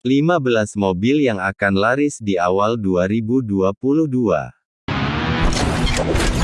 15 mobil yang akan laris di awal 2022.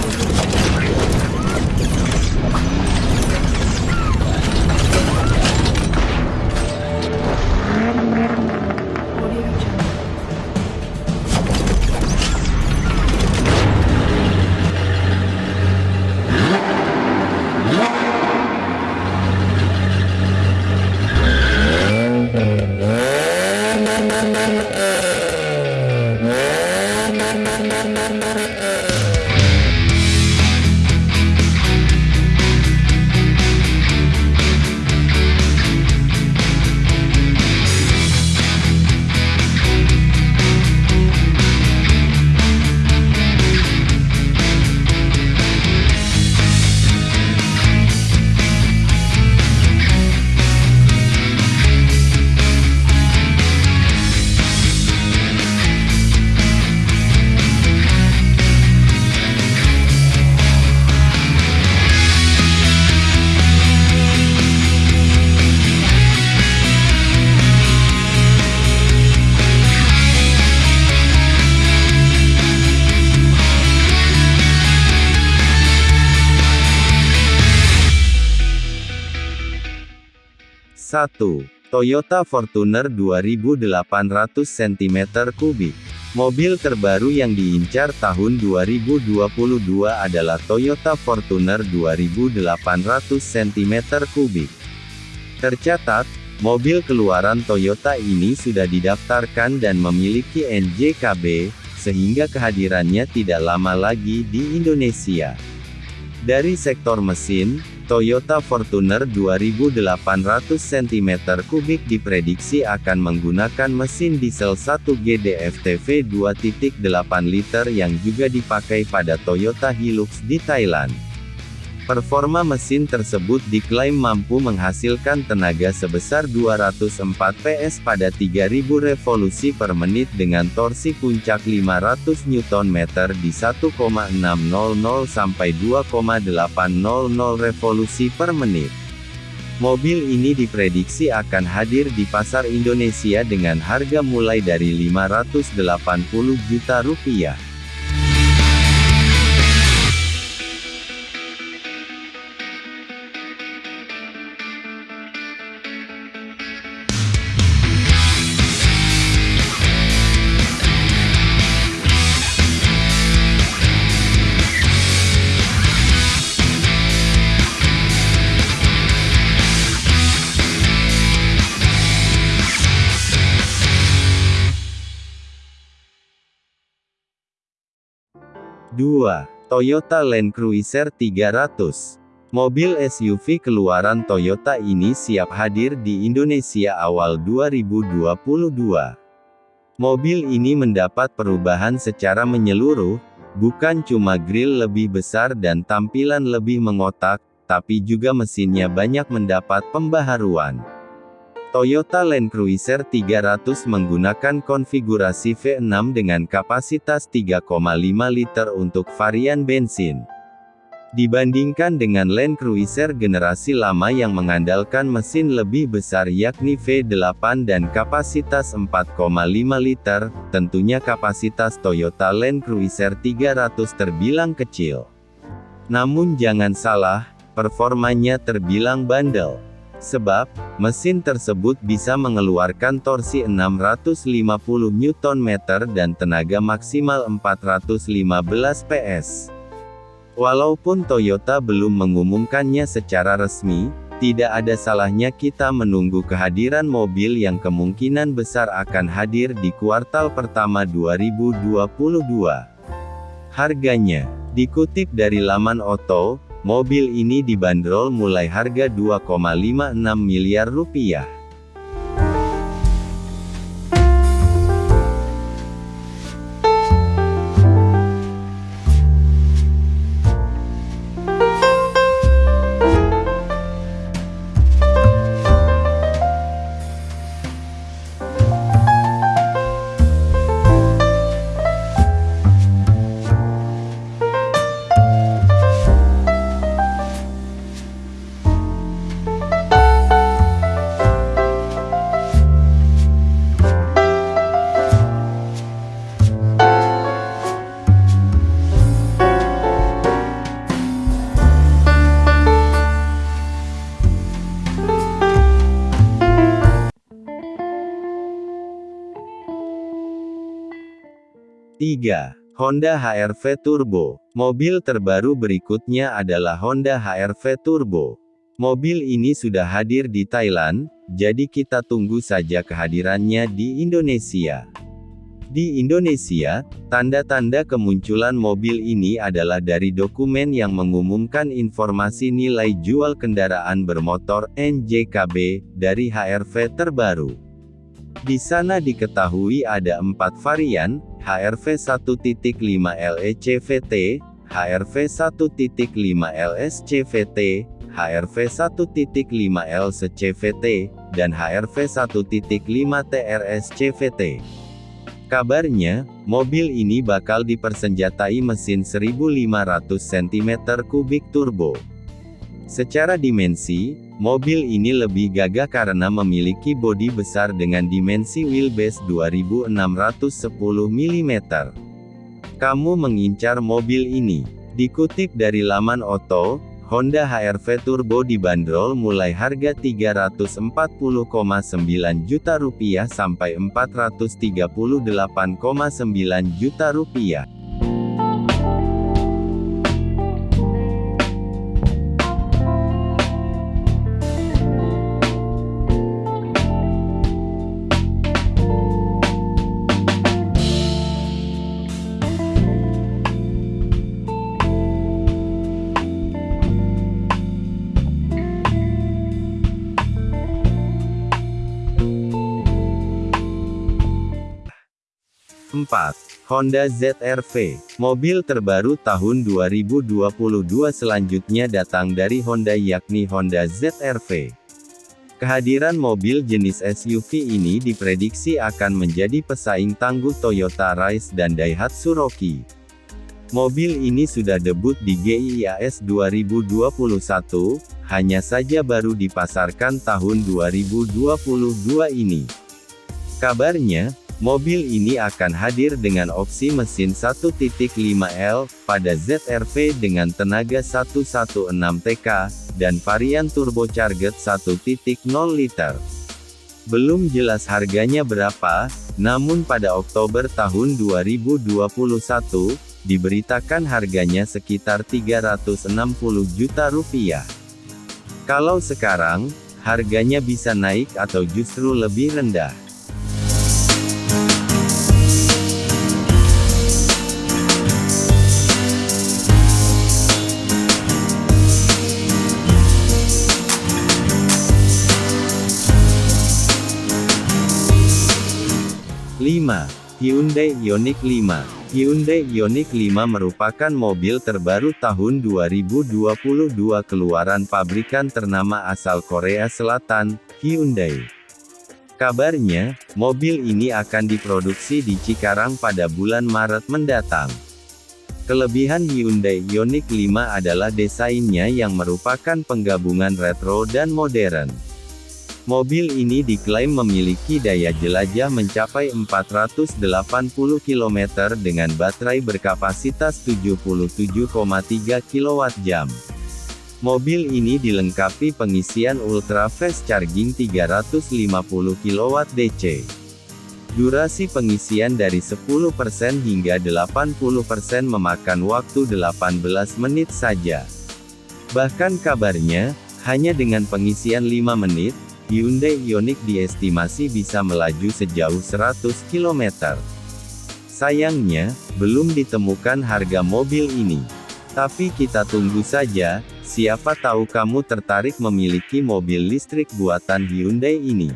Satu, Toyota Fortuner 2800 cm3. Mobil terbaru yang diincar tahun 2022 adalah Toyota Fortuner 2800 cm3. Tercatat, mobil keluaran Toyota ini sudah didaftarkan dan memiliki NJKB, sehingga kehadirannya tidak lama lagi di Indonesia. Dari sektor mesin, Toyota Fortuner 2800 cm3 diprediksi akan menggunakan mesin diesel 1 GDF-TV 2.8 liter yang juga dipakai pada Toyota Hilux di Thailand. Performa mesin tersebut diklaim mampu menghasilkan tenaga sebesar 204 PS pada 3000 revolusi per menit dengan torsi puncak 500 Nm di 1,600 sampai 2,800 revolusi per menit. Mobil ini diprediksi akan hadir di pasar Indonesia dengan harga mulai dari 580 juta rupiah. 2. Toyota Land Cruiser 300. Mobil SUV keluaran Toyota ini siap hadir di Indonesia awal 2022. Mobil ini mendapat perubahan secara menyeluruh, bukan cuma grill lebih besar dan tampilan lebih mengotak, tapi juga mesinnya banyak mendapat pembaharuan. Toyota Land Cruiser 300 menggunakan konfigurasi V6 dengan kapasitas 3,5 liter untuk varian bensin. Dibandingkan dengan Land Cruiser generasi lama yang mengandalkan mesin lebih besar yakni V8 dan kapasitas 4,5 liter, tentunya kapasitas Toyota Land Cruiser 300 terbilang kecil. Namun jangan salah, performanya terbilang bandel. Sebab, mesin tersebut bisa mengeluarkan torsi 650 Nm dan tenaga maksimal 415 PS. Walaupun Toyota belum mengumumkannya secara resmi, tidak ada salahnya kita menunggu kehadiran mobil yang kemungkinan besar akan hadir di kuartal pertama 2022. Harganya, dikutip dari laman Oto, Mobil ini dibanderol mulai harga 2,56 miliar rupiah. 3. Honda HR-V Turbo. Mobil terbaru berikutnya adalah Honda HR-V Turbo. Mobil ini sudah hadir di Thailand, jadi kita tunggu saja kehadirannya di Indonesia. Di Indonesia, tanda-tanda kemunculan mobil ini adalah dari dokumen yang mengumumkan informasi nilai jual kendaraan bermotor NJKB dari HR-V terbaru. Di sana diketahui ada empat varian, HRV 1.5 LECVT, HRV 1.5 LSCVT, HRV 1.5 LCVT, dan HRV 1.5 TRSCVT. Kabarnya, mobil ini bakal dipersenjatai mesin 1500 cm3 turbo. Secara dimensi, mobil ini lebih gagah karena memiliki bodi besar dengan dimensi wheelbase 2610 mm. Kamu mengincar mobil ini. Dikutip dari laman Oto, Honda HR-V Turbo dibanderol mulai harga 340,9 juta rupiah sampai 438,9 juta rupiah. 4. Honda ZR-V. Mobil terbaru tahun 2022 selanjutnya datang dari Honda yakni Honda ZR-V. Kehadiran mobil jenis SUV ini diprediksi akan menjadi pesaing tangguh Toyota Rise dan Daihatsu Rocky. Mobil ini sudah debut di GIIAS 2021, hanya saja baru dipasarkan tahun 2022 ini. Kabarnya, Mobil ini akan hadir dengan opsi mesin 1.5L, pada ZR-V dengan tenaga 116 TK, dan varian turbocharged 1.0 liter. Belum jelas harganya berapa, namun pada Oktober tahun 2021, diberitakan harganya sekitar 360 juta rupiah. Kalau sekarang, harganya bisa naik atau justru lebih rendah. 5. Hyundai Ioniq 5 Hyundai Ioniq 5 merupakan mobil terbaru tahun 2022 keluaran pabrikan ternama asal Korea Selatan, Hyundai. Kabarnya, mobil ini akan diproduksi di Cikarang pada bulan Maret mendatang. Kelebihan Hyundai Ioniq 5 adalah desainnya yang merupakan penggabungan retro dan modern. Mobil ini diklaim memiliki daya jelajah mencapai 480 km dengan baterai berkapasitas 77,3 kWh. Mobil ini dilengkapi pengisian ultra fast charging 350 kW DC. Durasi pengisian dari 10% hingga 80% memakan waktu 18 menit saja. Bahkan kabarnya, hanya dengan pengisian 5 menit, Hyundai Ioniq diestimasi bisa melaju sejauh 100 km. Sayangnya, belum ditemukan harga mobil ini. Tapi kita tunggu saja, siapa tahu kamu tertarik memiliki mobil listrik buatan Hyundai ini.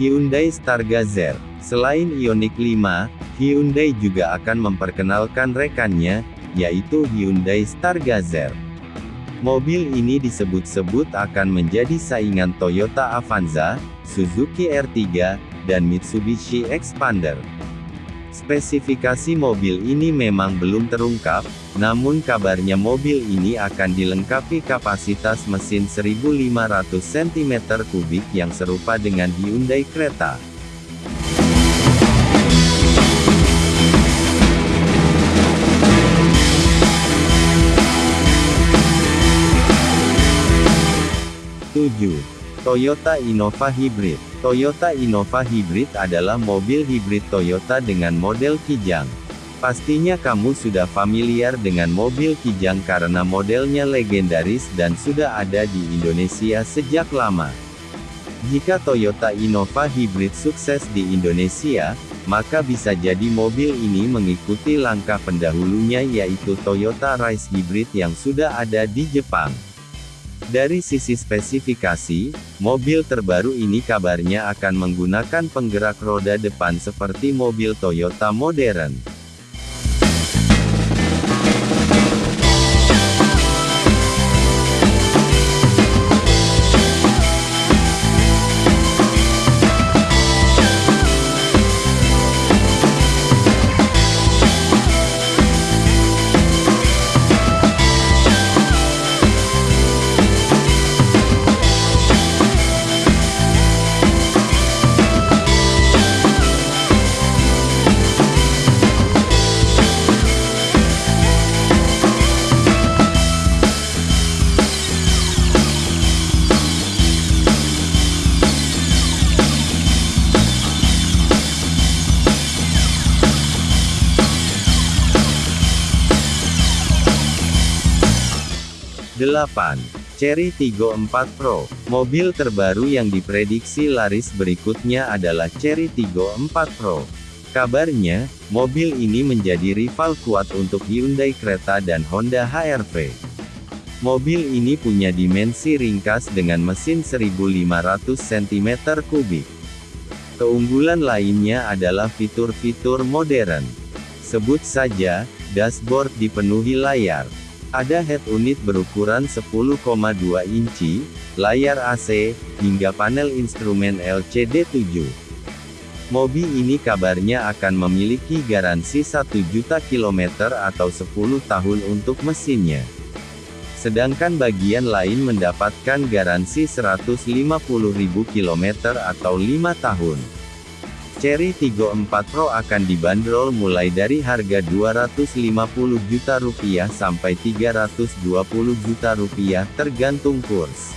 Hyundai Stargazer Selain Ioniq 5, Hyundai juga akan memperkenalkan rekannya, yaitu Hyundai Stargazer. Mobil ini disebut-sebut akan menjadi saingan Toyota Avanza, Suzuki R3, dan Mitsubishi Expander. Spesifikasi mobil ini memang belum terungkap, namun kabarnya mobil ini akan dilengkapi kapasitas mesin 1500 cm3 yang serupa dengan Hyundai Creta. Tujuh. Toyota Innova Hybrid Toyota Innova Hybrid adalah mobil hibrid Toyota dengan model Kijang. Pastinya kamu sudah familiar dengan mobil Kijang karena modelnya legendaris dan sudah ada di Indonesia sejak lama. Jika Toyota Innova Hybrid sukses di Indonesia, maka bisa jadi mobil ini mengikuti langkah pendahulunya yaitu Toyota Rise Hybrid yang sudah ada di Jepang. Dari sisi spesifikasi, mobil terbaru ini kabarnya akan menggunakan penggerak roda depan seperti mobil Toyota modern. 8. Cherry Tiggo 4 Pro. Mobil terbaru yang diprediksi laris berikutnya adalah Cherry Tiggo 4 Pro. Kabarnya, mobil ini menjadi rival kuat untuk Hyundai Creta dan Honda HR-V. Mobil ini punya dimensi ringkas dengan mesin 1500 cm3. Keunggulan lainnya adalah fitur-fitur modern. Sebut saja, dashboard dipenuhi layar. Ada head unit berukuran 10,2 inci, layar AC, hingga panel instrumen LCD 7. Mobil ini kabarnya akan memiliki garansi 1 juta kilometer atau 10 tahun untuk mesinnya. Sedangkan bagian lain mendapatkan garansi 150.000 km atau 5 tahun. Cherry Tiggo 4 Pro akan dibanderol mulai dari harga 250 juta rupiah sampai 320 juta rupiah tergantung kurs.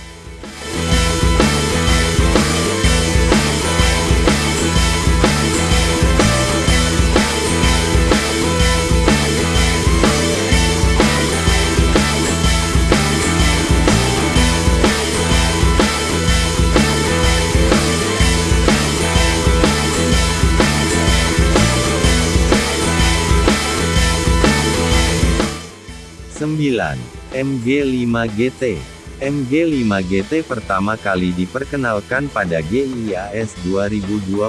9. MG5 GT MG5 GT pertama kali diperkenalkan pada GIIAS 2021.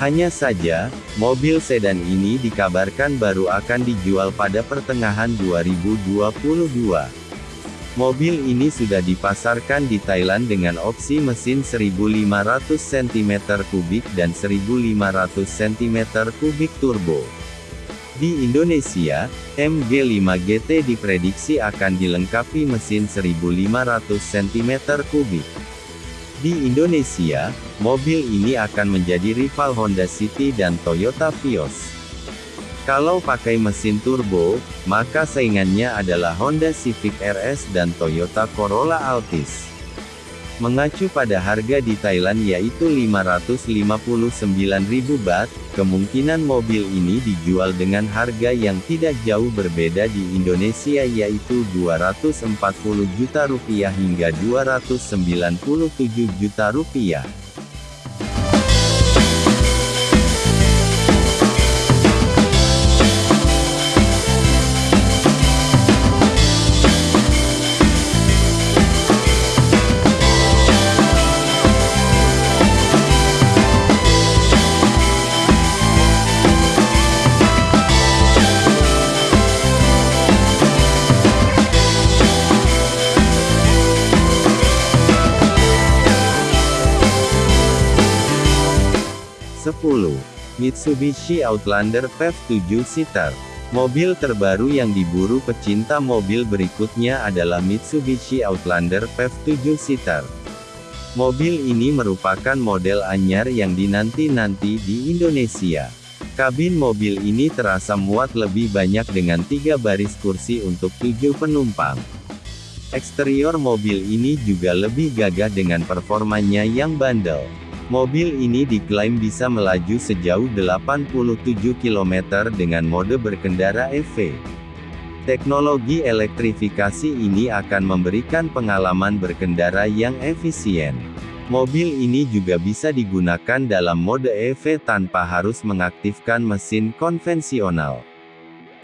Hanya saja, mobil sedan ini dikabarkan baru akan dijual pada pertengahan 2022. Mobil ini sudah dipasarkan di Thailand dengan opsi mesin 1500 cm3 dan 1500 cm3 turbo. Di Indonesia, MG5 GT diprediksi akan dilengkapi mesin 1500 cm3. Di Indonesia, mobil ini akan menjadi rival Honda City dan Toyota Vios. Kalau pakai mesin turbo, maka saingannya adalah Honda Civic RS dan Toyota Corolla Altis. Mengacu pada harga di Thailand yaitu 559.000 baht, kemungkinan mobil ini dijual dengan harga yang tidak jauh berbeda di Indonesia yaitu 240 juta rupiah hingga 297 juta rupiah. 10. Mitsubishi Outlander PHEV 7-seater. Mobil terbaru yang diburu pecinta mobil berikutnya adalah Mitsubishi Outlander PHEV 7-seater. Mobil ini merupakan model anyar yang dinanti-nanti di Indonesia. Kabin mobil ini terasa muat lebih banyak dengan tiga baris kursi untuk tujuh penumpang. Eksterior mobil ini juga lebih gagah dengan performanya yang bandel. Mobil ini diklaim bisa melaju sejauh 87 km dengan mode berkendara EV. Teknologi elektrifikasi ini akan memberikan pengalaman berkendara yang efisien. Mobil ini juga bisa digunakan dalam mode EV tanpa harus mengaktifkan mesin konvensional.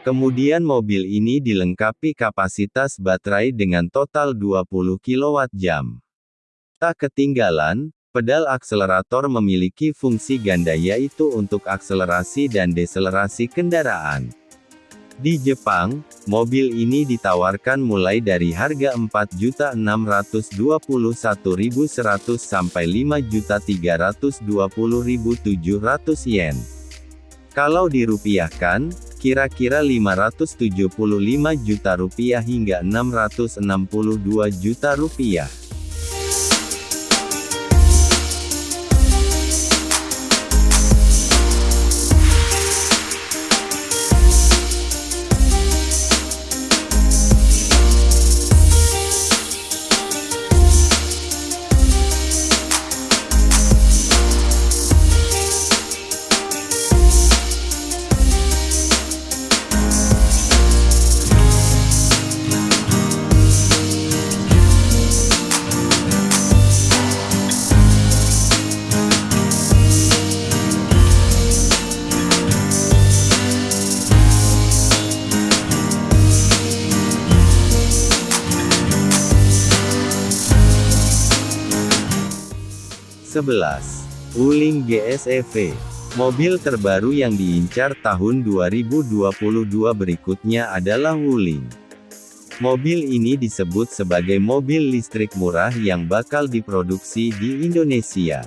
Kemudian mobil ini dilengkapi kapasitas baterai dengan total 20 kWh. Tak ketinggalan, Pedal akselerator memiliki fungsi ganda yaitu untuk akselerasi dan deselerasi kendaraan. Di Jepang, mobil ini ditawarkan mulai dari harga 4.621.100 sampai 5.320.700 yen. Kalau dirupiahkan, kira-kira 575 juta rupiah hingga 662 juta rupiah. 11. Wuling GSEV. Mobil terbaru yang diincar tahun 2022 berikutnya adalah Wuling. Mobil ini disebut sebagai mobil listrik murah yang bakal diproduksi di Indonesia.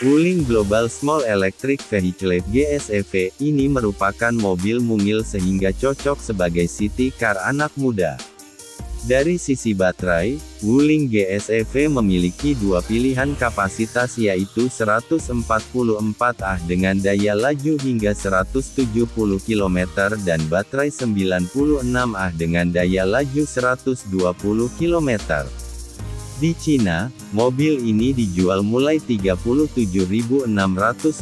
Wuling Global Small Electric Vehicle GSEV ini merupakan mobil mungil sehingga cocok sebagai city car anak muda. Dari sisi baterai, Wuling GSEV memiliki dua pilihan kapasitas yaitu 144 Ah dengan daya laju hingga 170 km dan baterai 96 Ah dengan daya laju 120 km. Di Cina, mobil ini dijual mulai 37.600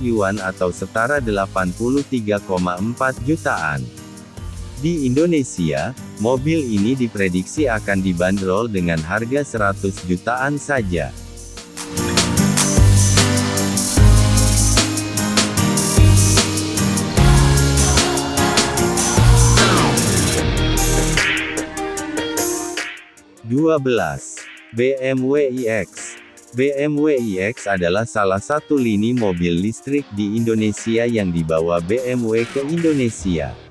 yuan atau setara 83,4 jutaan. Di Indonesia, mobil ini diprediksi akan dibanderol dengan harga 100 jutaan saja. BMW iX BMW iX adalah salah satu lini mobil listrik di Indonesia yang dibawa BMW ke Indonesia.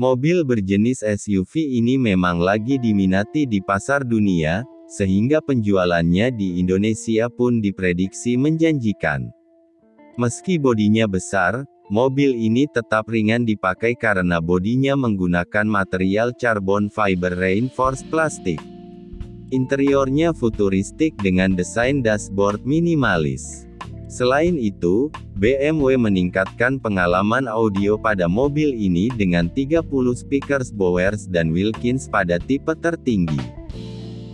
Mobil berjenis SUV ini memang lagi diminati di pasar dunia, sehingga penjualannya di Indonesia pun diprediksi menjanjikan. Meski bodinya besar, mobil ini tetap ringan dipakai karena bodinya menggunakan material carbon fiber reinforced plastik. Interiornya futuristik dengan desain dashboard minimalis. Selain itu, BMW meningkatkan pengalaman audio pada mobil ini dengan 30 speakers Bowers dan Wilkins pada tipe tertinggi.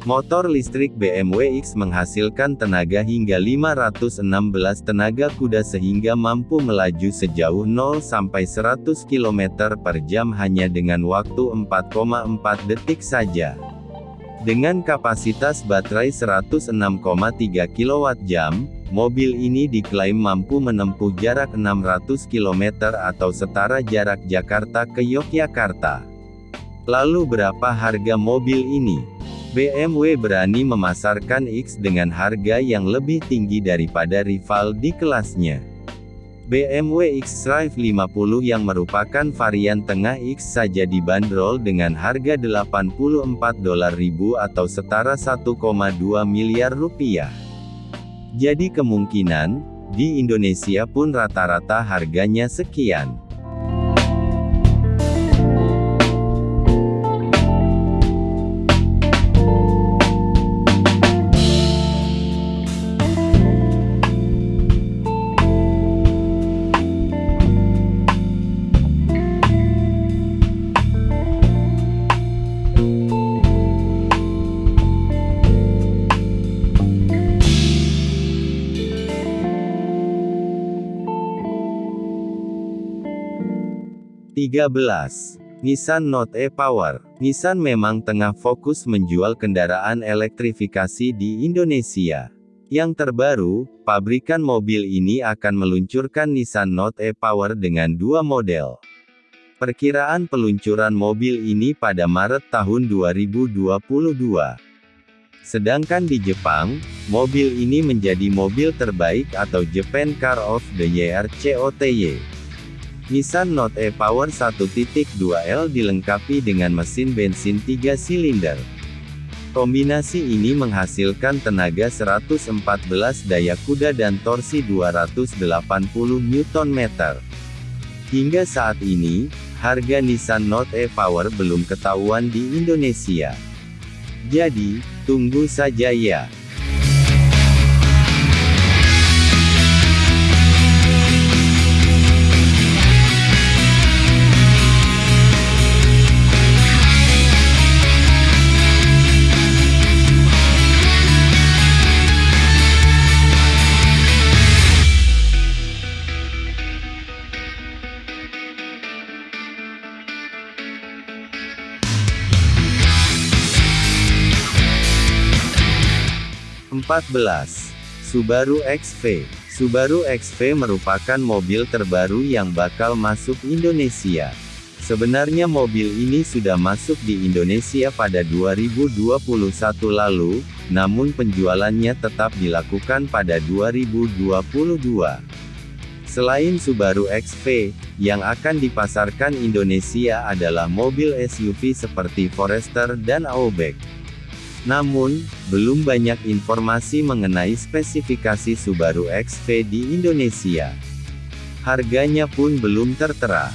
Motor listrik BMW X menghasilkan tenaga hingga 516 tenaga kuda sehingga mampu melaju sejauh 0 sampai 100 km per jam hanya dengan waktu 4,4 detik saja. Dengan kapasitas baterai 106,3 kWh, Mobil ini diklaim mampu menempuh jarak 600 km atau setara jarak Jakarta ke Yogyakarta. Lalu berapa harga mobil ini? BMW berani memasarkan X dengan harga yang lebih tinggi daripada rival di kelasnya. BMW X-Drive 50 yang merupakan varian tengah X saja dibanderol dengan harga 84 dolar ribu atau setara 1,2 miliar rupiah. Jadi kemungkinan, Di Indonesia pun rata-rata harganya sekian. 13. Nissan Note e-Power Nissan memang tengah fokus menjual kendaraan elektrifikasi di Indonesia. Yang terbaru, pabrikan mobil ini akan meluncurkan Nissan Note e-Power dengan dua model. Perkiraan peluncuran mobil ini pada Maret tahun 2022. Sedangkan di Jepang, mobil ini menjadi mobil terbaik atau Japan Car of the Year COTY. Nissan Note e-Power 1.2L dilengkapi dengan mesin bensin 3 silinder. Kombinasi ini menghasilkan tenaga 114 daya kuda dan torsi 280 Nm. Hingga saat ini, harga Nissan Note e-Power belum ketahuan di Indonesia. Jadi, tunggu saja ya. 14. Subaru XV Subaru XV merupakan mobil terbaru yang bakal masuk Indonesia. Sebenarnya mobil ini sudah masuk di Indonesia pada 2021 lalu, namun penjualannya tetap dilakukan pada 2022. Selain Subaru XV, yang akan dipasarkan Indonesia adalah mobil SUV seperti Forester dan Outback. Namun, belum banyak informasi mengenai spesifikasi Subaru XV di Indonesia. Harganya pun belum tertera.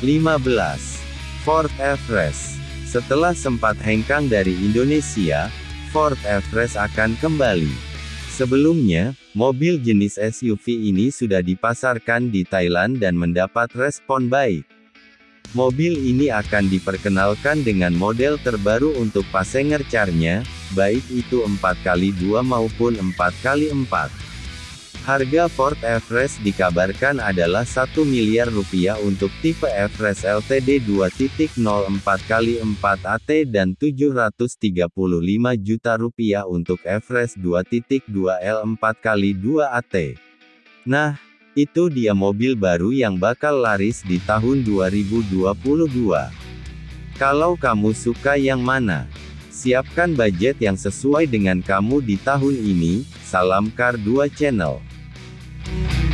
Lima. Ford Everest. Setelah sempat hengkang dari Indonesia, Ford Everest akan kembali. Sebelumnya, mobil jenis SUV ini sudah dipasarkan di Thailand dan mendapat respon baik. Mobil ini akan diperkenalkan dengan model terbaru untuk passenger car-nya, baik itu 4x2 maupun 4x4. Harga Ford Everest dikabarkan adalah 1 miliar rupiah untuk tipe Everest LTD 2.0 4x4 AT dan 735 juta rupiah untuk Everest 2.2 L 4x2 AT. Nah, itu dia mobil baru yang bakal laris di tahun 2022. Kalau kamu suka yang mana? Siapkan budget yang sesuai dengan kamu di tahun ini. Salam Car 2 Channel. Bye.